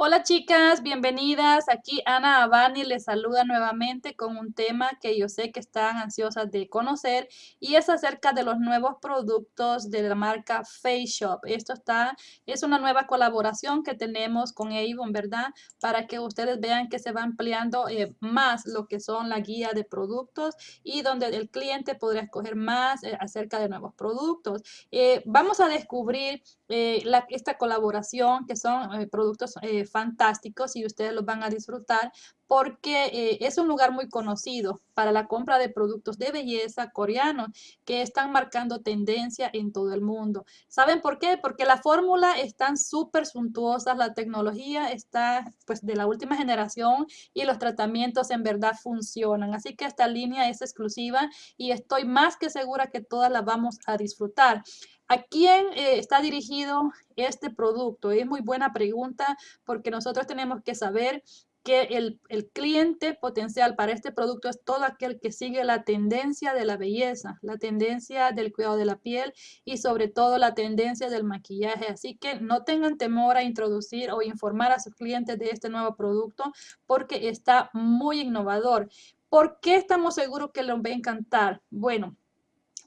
Hola chicas, bienvenidas. Aquí Ana Abani les saluda nuevamente con un tema que yo sé que están ansiosas de conocer y es acerca de los nuevos productos de la marca Face Shop. Esto está, es una nueva colaboración que tenemos con Avon, ¿verdad? Para que ustedes vean que se va ampliando eh, más lo que son la guía de productos y donde el cliente podrá escoger más eh, acerca de nuevos productos. Eh, vamos a descubrir esta colaboración que son productos fantásticos y ustedes los van a disfrutar porque eh, es un lugar muy conocido para la compra de productos de belleza coreanos que están marcando tendencia en todo el mundo. ¿Saben por qué? Porque la fórmula están súper suntuosas, la tecnología está pues de la última generación y los tratamientos en verdad funcionan. Así que esta línea es exclusiva y estoy más que segura que todas la vamos a disfrutar. ¿A quién eh, está dirigido este producto? Es muy buena pregunta porque nosotros tenemos que saber que el, el, cliente potencial para este producto es todo aquel que sigue la tendencia de la belleza, la tendencia del cuidado de la piel y sobre todo la tendencia del maquillaje. Así que no tengan temor a introducir o informar a sus clientes de este nuevo producto porque está muy innovador. ¿Por qué estamos seguros que les va a encantar? Bueno,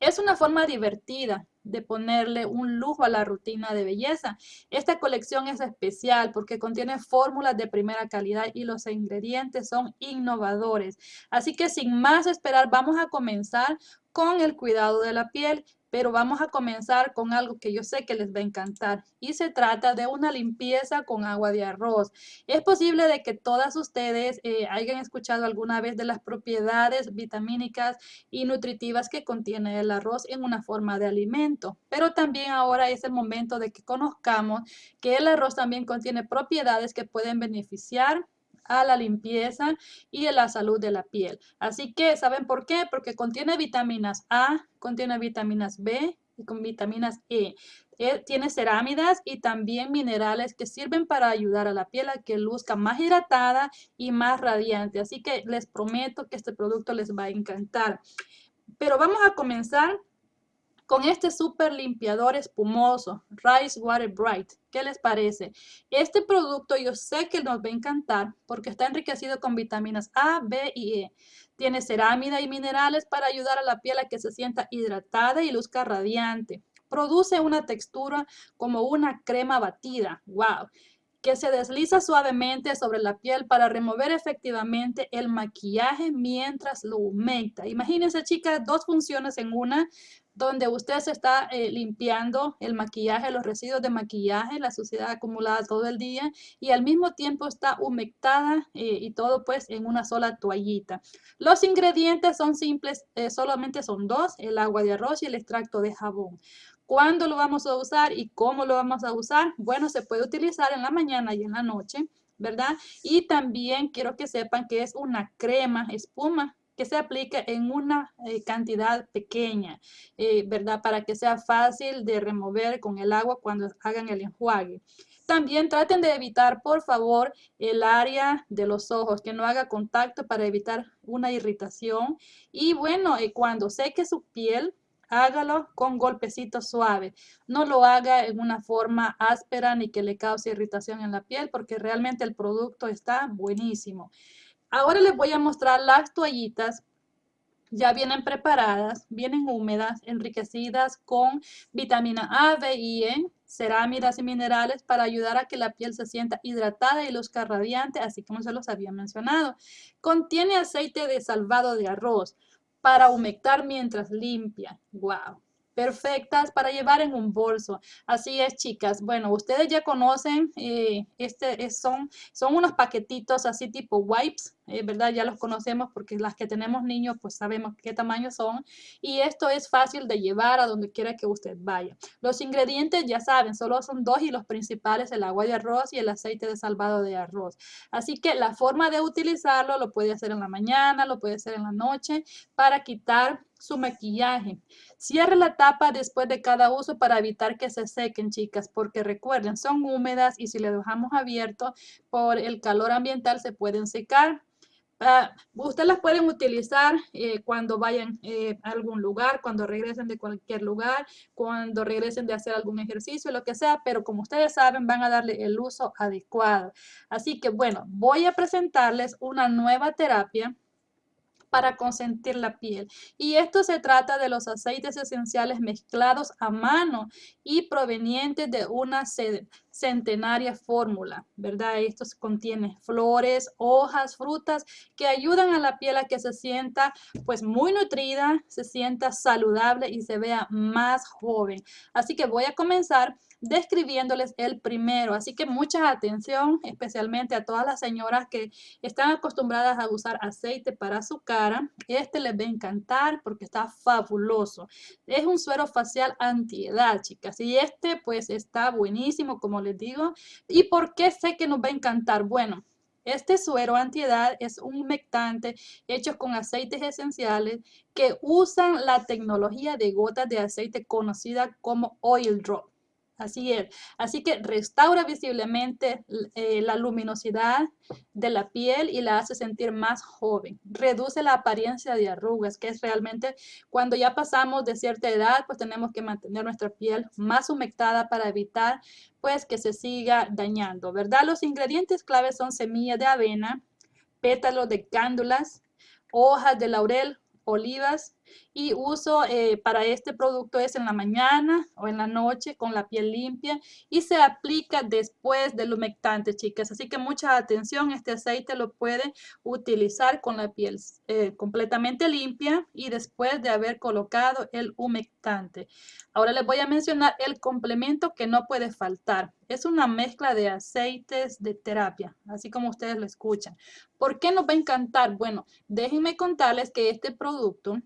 es una forma divertida de ponerle un lujo a la rutina de belleza. Esta colección es especial porque contiene fórmulas de primera calidad y los ingredientes son innovadores. Así que sin más esperar, vamos a comenzar con el cuidado de la piel pero vamos a comenzar con algo que yo sé que les va a encantar y se trata de una limpieza con agua de arroz. Es posible de que todas ustedes eh, hayan escuchado alguna vez de las propiedades vitamínicas y nutritivas que contiene el arroz en una forma de alimento, pero también ahora es el momento de que conozcamos que el arroz también contiene propiedades que pueden beneficiar a la limpieza y a la salud de la piel. Así que, ¿saben por qué? Porque contiene vitaminas A, contiene vitaminas B y con vitaminas E. e. tiene cerámidas y también minerales que sirven para ayudar a la piel a que luzca más hidratada y más radiante. Así que les prometo que este producto les va a encantar. Pero vamos a comenzar con este super limpiador espumoso, Rice Water Bright. ¿Qué les parece? Este producto yo sé que nos va a encantar porque está enriquecido con vitaminas A, B y E. Tiene cerámida y minerales para ayudar a la piel a que se sienta hidratada y luzca radiante. Produce una textura como una crema batida. ¡Wow! Que se desliza suavemente sobre la piel para remover efectivamente el maquillaje mientras lo humecta. Imagínense, chicas, dos funciones en una donde usted se está eh, limpiando el maquillaje, los residuos de maquillaje, la suciedad acumulada todo el día y al mismo tiempo está humectada eh, y todo pues en una sola toallita. Los ingredientes son simples, eh, solamente son dos, el agua de arroz y el extracto de jabón. ¿Cuándo lo vamos a usar y cómo lo vamos a usar? Bueno, se puede utilizar en la mañana y en la noche, ¿verdad? Y también quiero que sepan que es una crema, espuma, que se aplique en una eh, cantidad pequeña, eh, ¿verdad? Para que sea fácil de remover con el agua cuando hagan el enjuague. También traten de evitar, por favor, el área de los ojos, que no haga contacto para evitar una irritación. Y bueno, eh, cuando seque su piel, hágalo con golpecitos suaves. No lo haga en una forma áspera ni que le cause irritación en la piel porque realmente el producto está buenísimo. Ahora les voy a mostrar las toallitas. Ya vienen preparadas, vienen húmedas, enriquecidas con vitamina A, B y E, cerámidas y minerales para ayudar a que la piel se sienta hidratada y luzca radiante, así como se los había mencionado. Contiene aceite de salvado de arroz para humectar mientras limpia. ¡Wow! Perfectas para llevar en un bolso. Así es, chicas. Bueno, ustedes ya conocen, eh, este son, son unos paquetitos así tipo wipes eh, ¿verdad? Ya los conocemos porque las que tenemos niños pues sabemos qué tamaño son y esto es fácil de llevar a donde quiera que usted vaya. Los ingredientes ya saben, solo son dos y los principales el agua de arroz y el aceite de salvado de arroz. Así que la forma de utilizarlo lo puede hacer en la mañana, lo puede hacer en la noche para quitar su maquillaje. Cierre la tapa después de cada uso para evitar que se sequen, chicas, porque recuerden, son húmedas y si le dejamos abierto por el calor ambiental se pueden secar. Uh, ustedes las pueden utilizar eh, cuando vayan eh, a algún lugar, cuando regresen de cualquier lugar, cuando regresen de hacer algún ejercicio, lo que sea, pero como ustedes saben, van a darle el uso adecuado. Así que bueno, voy a presentarles una nueva terapia para consentir la piel. Y esto se trata de los aceites esenciales mezclados a mano y provenientes de una centenaria fórmula, ¿verdad? Esto contiene flores, hojas, frutas que ayudan a la piel a que se sienta pues muy nutrida, se sienta saludable y se vea más joven. Así que voy a comenzar describiéndoles el primero. Así que mucha atención, especialmente a todas las señoras que están acostumbradas a usar aceite para su cara. Este les va a encantar porque está fabuloso. Es un suero facial antiedad, chicas. Y este pues está buenísimo, como les digo. ¿Y por qué sé que nos va a encantar? Bueno, este suero antiedad es un humectante hecho con aceites esenciales que usan la tecnología de gotas de aceite conocida como oil drop. Así es. Así que restaura visiblemente eh, la luminosidad de la piel y la hace sentir más joven. Reduce la apariencia de arrugas, que es realmente cuando ya pasamos de cierta edad, pues tenemos que mantener nuestra piel más humectada para evitar pues que se siga dañando, ¿verdad? Los ingredientes claves son semillas de avena, pétalos de cándulas, hojas de laurel, olivas, y uso eh, para este producto es en la mañana o en la noche con la piel limpia y se aplica después del humectante, chicas. Así que mucha atención, este aceite lo puede utilizar con la piel eh, completamente limpia y después de haber colocado el humectante. Ahora les voy a mencionar el complemento que no puede faltar. Es una mezcla de aceites de terapia, así como ustedes lo escuchan. ¿Por qué nos va a encantar? Bueno, déjenme contarles que este producto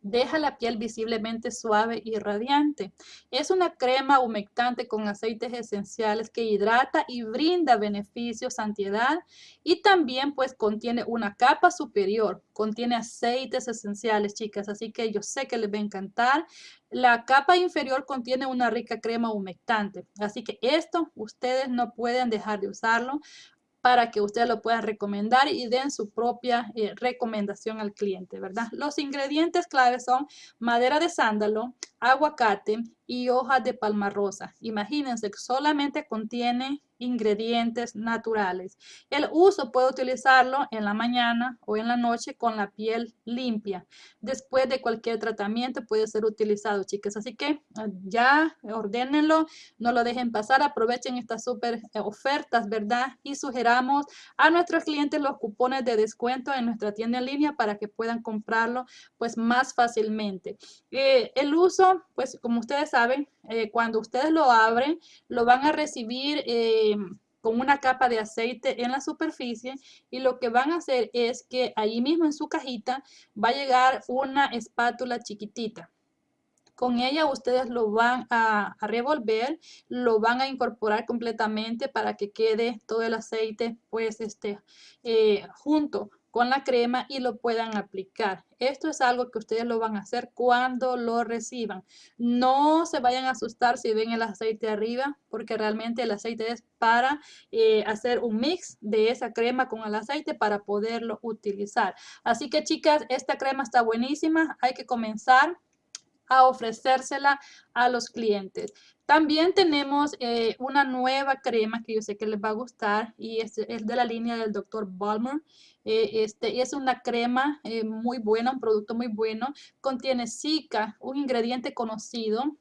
Deja la piel visiblemente suave y radiante. Es una crema humectante con aceites esenciales que hidrata y brinda beneficios antiedad y también pues contiene una capa superior. Contiene aceites esenciales, chicas, así que yo sé que les va a encantar. La capa inferior contiene una rica crema humectante, así que esto ustedes no pueden dejar de usarlo para que ustedes lo puedan recomendar y den su propia eh, recomendación al cliente, ¿verdad? Los ingredientes claves son madera de sándalo, aguacate y hojas de palma rosa. Imagínense que solamente contiene ingredientes naturales. El uso puede utilizarlo en la mañana o en la noche con la piel limpia. Después de cualquier tratamiento puede ser utilizado, chicas. Así que ah, ya ordénenlo, no lo dejen pasar, aprovechen estas súper eh, ofertas, ¿verdad? Y sugeramos a nuestros clientes los cupones de descuento en nuestra tienda en línea para que puedan comprarlo pues más fácilmente. Eh, el uso, pues como ustedes saben, eh, cuando ustedes lo abren, lo van a recibir con una capa de aceite en la superficie y lo que van a hacer es que ahí mismo en su cajita va a llegar una espátula chiquitita. Con ella ustedes lo van a, revolver, lo van a incorporar completamente para que quede todo el aceite pues este eh, junto con la crema y lo puedan aplicar. Esto es algo que ustedes lo van a hacer cuando lo reciban. No se vayan a asustar si ven el aceite arriba, porque realmente el aceite es para eh, hacer un mix de esa crema con el aceite para poderlo utilizar. Así que chicas, esta crema está buenísima. Hay que comenzar a ofrecérsela a los clientes. También tenemos eh, una nueva crema que yo sé que les va a gustar y es, de la línea del Dr. Balmer. Eh, este, es una crema eh, muy buena, un producto muy bueno. Contiene Zika, un ingrediente conocido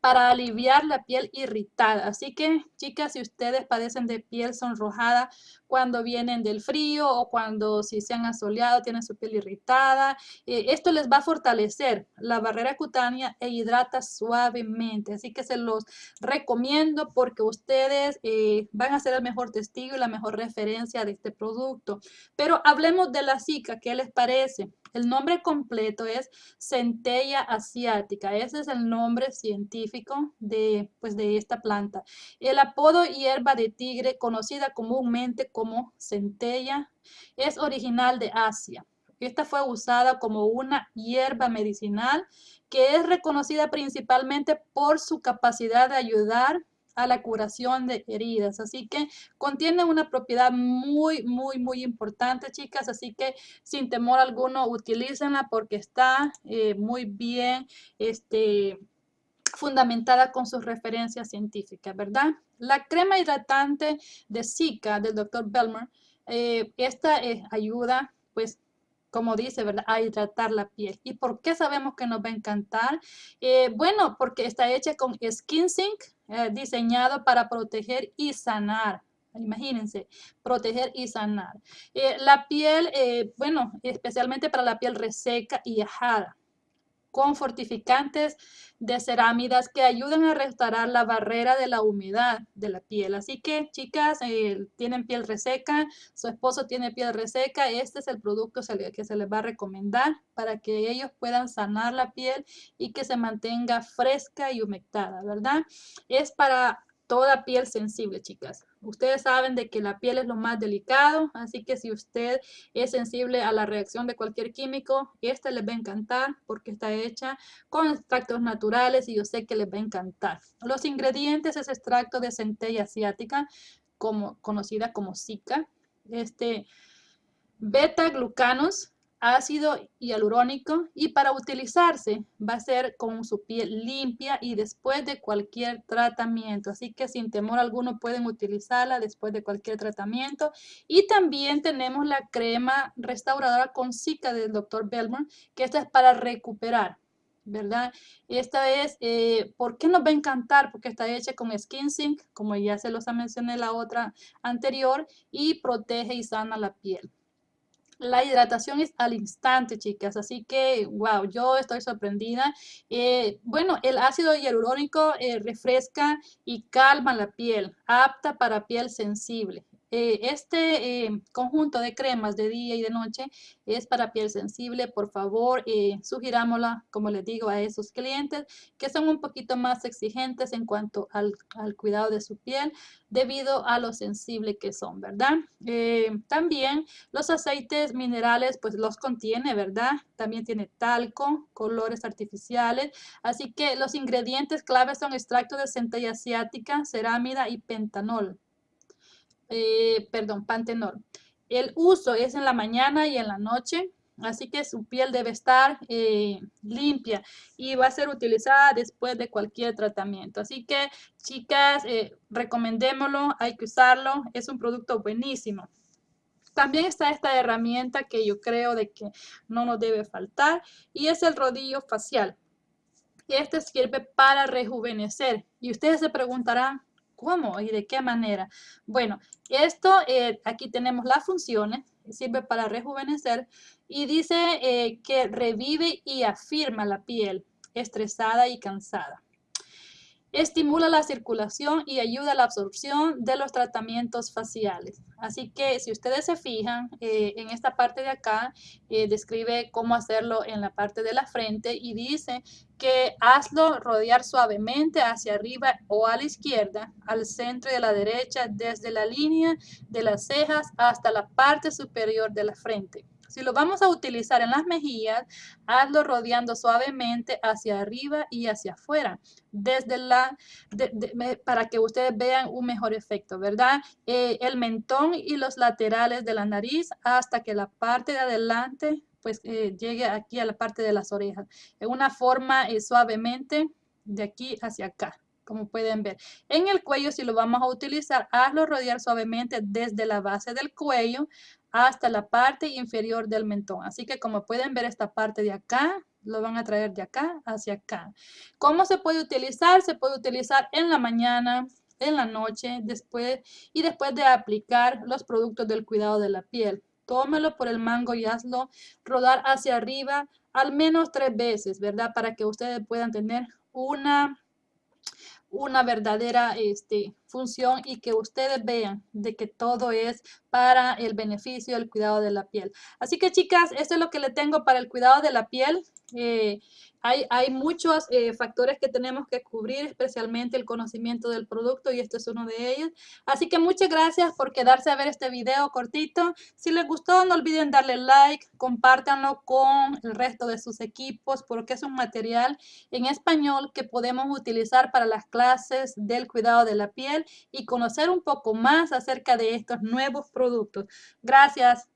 para aliviar la piel irritada. Así que, chicas, si ustedes padecen de piel sonrojada cuando vienen del frío o cuando si se han asoleado, tienen su piel irritada, eh, esto les va a fortalecer la barrera cutánea e hidrata suavemente. Así que se los recomiendo porque ustedes eh, van a ser el mejor testigo y la mejor referencia de este producto. Pero hablemos de la zika, ¿qué les parece? El nombre completo es centella asiática. Ese es el nombre científico de, pues, de esta planta. El apodo hierba de tigre, conocida comúnmente como centella, es original de Asia. Esta fue usada como una hierba medicinal que es reconocida principalmente por su capacidad de ayudar a la curación de heridas. Así que contiene una propiedad muy, muy, muy importante, chicas. Así que sin temor alguno, utilícenla porque está eh, muy bien este, fundamentada con sus referencias científicas, ¿verdad? La crema hidratante de Zika del Dr. Belmer, eh, esta eh, ayuda, pues, como dice, ¿verdad? A hidratar la piel. ¿Y por qué sabemos que nos va a encantar? Eh, bueno, porque está hecha con Skin Sync, diseñado para proteger y sanar. Imagínense, proteger y sanar. la piel, bueno, especialmente para la piel reseca y ajada con fortificantes de cerámidas que ayudan a restaurar la barrera de la humedad de la piel. Así que, chicas, eh, tienen piel reseca, su esposo tiene piel reseca, este es el producto que se les va a recomendar para que ellos puedan sanar la piel y que se mantenga fresca y humectada, ¿verdad? Es para toda piel sensible, chicas. Ustedes saben de que la piel es lo más delicado, así que si usted es sensible a la reacción de cualquier químico, esta les va a encantar porque está hecha con extractos naturales y yo sé que les va a encantar. Los ingredientes es extracto de centella asiática, como, conocida como Zika, este, beta-glucanos, ácido hialurónico y para utilizarse va a ser con su piel limpia y después de cualquier tratamiento. Así que sin temor alguno pueden utilizarla después de cualquier tratamiento. Y también tenemos la crema restauradora con Zika del Dr. Belmont, que esta es para recuperar. ¿verdad? Esta es, eh, ¿por qué nos va a encantar? Porque está hecha con Skin Sync, como ya se los mencioné la otra anterior, y protege y sana la piel. La hidratación es al instante, chicas, así que, wow, yo estoy sorprendida. Eh, bueno, el ácido hialurónico eh, refresca y calma la piel, apta para piel sensible. Eh, este eh, conjunto de cremas de día y de noche es para piel sensible. Por favor, eh, sugirámosla, como les digo, a esos clientes que son un poquito más exigentes en cuanto al, cuidado de su piel debido a lo sensible que son, ¿verdad? también los aceites minerales, pues los contiene, ¿verdad? También tiene talco, colores artificiales. Así que los ingredientes claves son extracto de centella asiática, cerámida y pentanol. Eh, perdón, pantenol. El uso es en la mañana y en la noche, así que su piel debe estar eh, limpia y va a ser utilizada después de cualquier tratamiento. Así que, chicas, eh, recomendémoslo, hay que usarlo, es un producto buenísimo. También está esta herramienta que yo creo de que no nos debe faltar y es el rodillo facial. Este sirve para rejuvenecer y ustedes se preguntarán, ¿Cómo y de qué manera? Bueno, esto, eh, aquí tenemos las funciones, sirve para rejuvenecer y dice eh, que revive y afirma la piel estresada y cansada. Estimula la circulación y ayuda a la absorción de los tratamientos faciales. Así que si ustedes se fijan, eh, en esta parte de acá eh, describe cómo hacerlo en la parte de la frente y dice que hazlo rodear suavemente hacia arriba o a la izquierda, al centro y a la derecha, desde la línea de las cejas hasta la parte superior de la frente. Si lo vamos a utilizar en las mejillas, hazlo rodeando suavemente hacia arriba y hacia afuera, desde la, para que ustedes vean un mejor efecto, ¿verdad? Eh, el mentón y los laterales de la nariz hasta que la parte de adelante pues eh, llegue aquí a la parte de las orejas. En una forma eh, suavemente de aquí hacia acá como pueden ver. En el cuello, si lo vamos a utilizar, hazlo rodear suavemente desde la base del cuello hasta la parte inferior del mentón. Así que como pueden ver esta parte de acá, lo van a traer de acá hacia acá. ¿Cómo se puede utilizar? Se puede utilizar en la mañana, en la noche, después y después de aplicar los productos del cuidado de la piel. Tómelo por el mango y hazlo rodar hacia arriba al menos tres veces, ¿verdad? Para que ustedes puedan tener una una verdadera este, función y que ustedes vean de que todo es para el beneficio del cuidado de la piel. Así que chicas, esto es lo que le tengo para el cuidado de la piel. Eh, hay, hay, muchos eh, factores que tenemos que cubrir, especialmente el conocimiento del producto y este es uno de ellos. Así que muchas gracias por quedarse a ver este video cortito. Si les gustó, no olviden darle like, compártanlo con el resto de sus equipos porque es un material en español que podemos utilizar para las clases del cuidado de la piel y conocer un poco más acerca de estos nuevos productos. Gracias.